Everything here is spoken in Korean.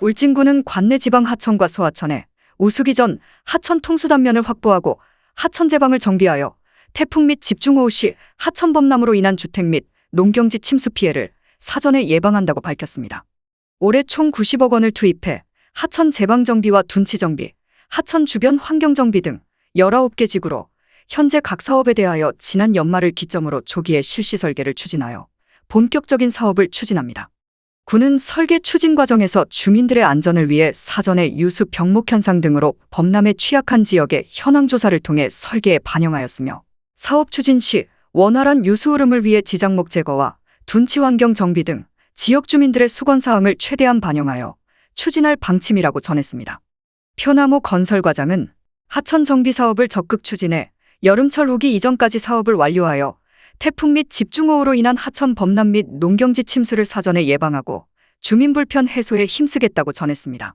울진군은 관내 지방 하천과 소하천에 우수기 전 하천 통수 단면을 확보하고 하천 제방을 정비하여 태풍 및 집중호우 시 하천 범람으로 인한 주택 및 농경지 침수 피해를 사전에 예방한다고 밝혔습니다. 올해 총 90억 원을 투입해 하천 제방 정비와 둔치 정비, 하천 주변 환경 정비 등 19개 지구로 현재 각 사업에 대하여 지난 연말을 기점으로 조기에 실시 설계를 추진하여 본격적인 사업을 추진합니다. 군은 설계 추진 과정에서 주민들의 안전을 위해 사전에 유수 병목 현상 등으로 범람에 취약한 지역의 현황 조사를 통해 설계에 반영하였으며 사업 추진 시 원활한 유수 흐름을 위해 지장목 제거와 둔치 환경 정비 등 지역 주민들의 수건 사항을 최대한 반영하여 추진할 방침이라고 전했습니다. 표나무 건설 과장은 하천 정비 사업을 적극 추진해 여름철 후기 이전까지 사업을 완료하여 태풍 및 집중호우로 인한 하천 범람 및 농경지 침수를 사전에 예방하고 주민 불편 해소에 힘쓰겠다고 전했습니다.